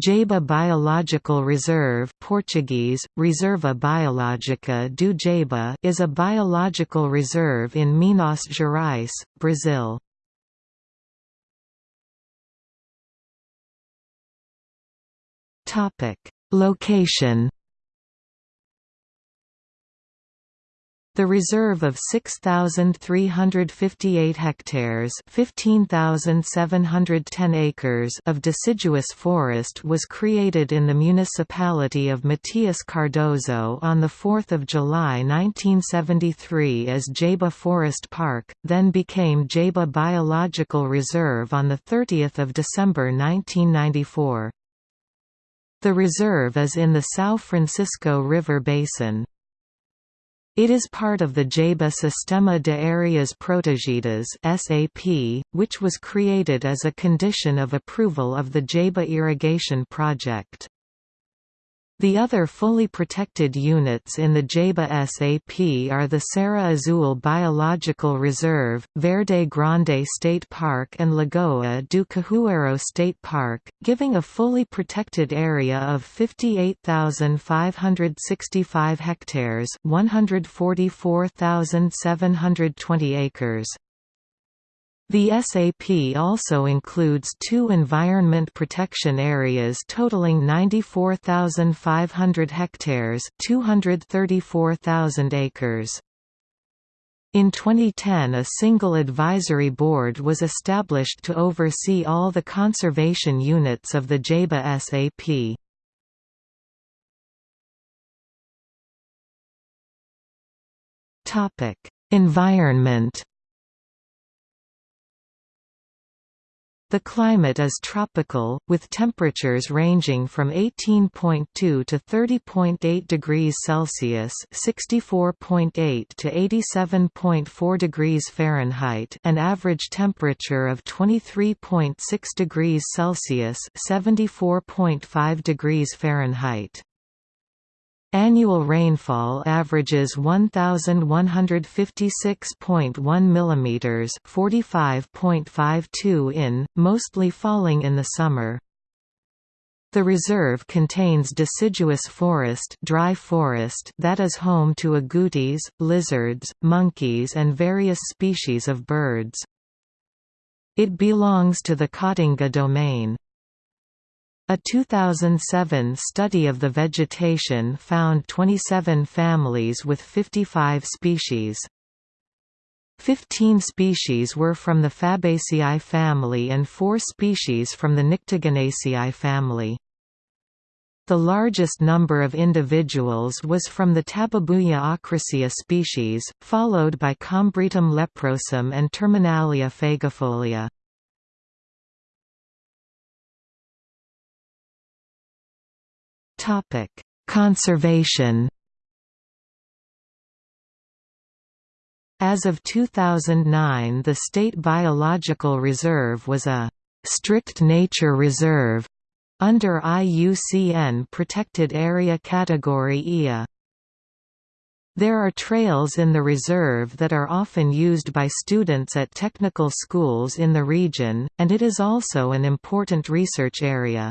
Jaíba Biological Reserve Portuguese, Reserva Biológica do Jaíba is a biological reserve in Minas Gerais, Brazil. Location The reserve of 6,358 hectares 15,710 acres of deciduous forest was created in the municipality of Matias Cardoso on 4 July 1973 as Jaíba Forest Park, then became Jaíba Biological Reserve on 30 December 1994. The reserve is in the São Francisco River Basin. It is part of the Jaíba Sistema de Áreas Protegidas (SAP), which was created as a condition of approval of the Jaíba irrigation project. The other fully protected units in the Jaíba SAP are the Serra Azul Biological Reserve, Verde Grande State Park and Lagoa do Cajueiro State Park, giving a fully protected area of 58,565 hectares 144,720 acres. The SAP also includes two environment protection areas totaling 94,500 hectares 234,000 acres. In 2010 a single advisory board was established to oversee all the conservation units of the Jaíba SAP. Environment The climate is tropical, with temperatures ranging from 18.2 to 30.8 degrees Celsius (64.8 to 87.4 degrees Fahrenheit), an average temperature of 23.6 degrees Celsius (74.5 degrees Fahrenheit). Annual rainfall averages 1156.1 mm, 45.52 in, mostly falling in the summer. The reserve contains deciduous forest, dry forest that is home to agoutis, lizards, monkeys and various species of birds. It belongs to the Caatinga domain. A 2007 study of the vegetation found 27 families with 55 species. 15 species were from the Fabaceae family and 4 species from the Nyctaginaceae family. The largest number of individuals was from the Tabebuia acrosea species, followed by Combretum leprosum and Terminalia fagifolia. Topic: Conservation. As of 2009 the State Biological Reserve was a «strict nature reserve» under IUCN Protected Area Category IA. There are trails in the reserve that are often used by students at technical schools in the region, and it is also an important research area.